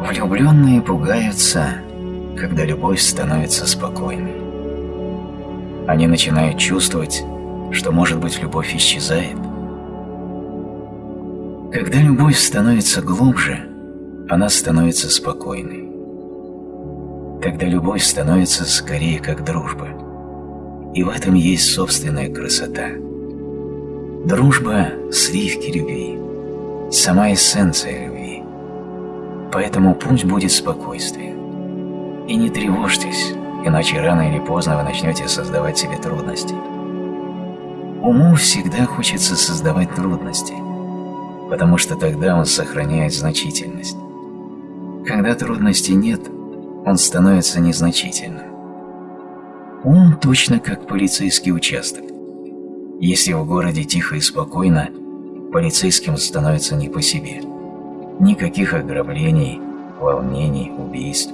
Влюбленные пугаются, когда любовь становится спокойной. Они начинают чувствовать, что, может быть, любовь исчезает. Когда любовь становится глубже, она становится спокойной. Тогда любовь становится скорее как дружба. И в этом есть собственная красота. Дружба – сливки любви, сама эссенция любви. Поэтому пусть будет спокойствие. И не тревожьтесь, иначе рано или поздно вы начнете создавать себе трудности. Уму всегда хочется создавать трудности, потому что тогда он сохраняет значительность. Когда трудностей нет, он становится незначительным. Ум точно как полицейский участок. Если в городе тихо и спокойно, полицейским становится не по себе. Никаких ограблений, волнений, убийств.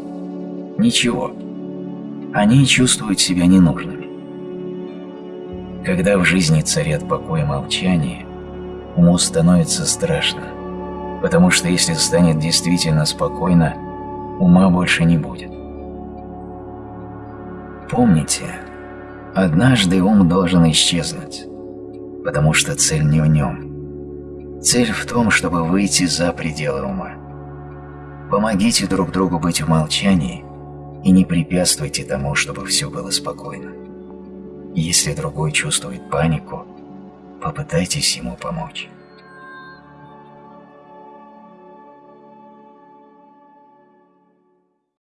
Ничего. Они чувствуют себя ненужными. Когда в жизни царят покой и молчание, уму становится страшно, потому что если станет действительно спокойно, ума больше не будет. Помните, однажды ум должен исчезнуть, потому что цель не в нем. Цель в том, чтобы выйти за пределы ума. Помогите друг другу быть в молчании и не препятствуйте тому, чтобы все было спокойно. Если другой чувствует панику, попытайтесь ему помочь.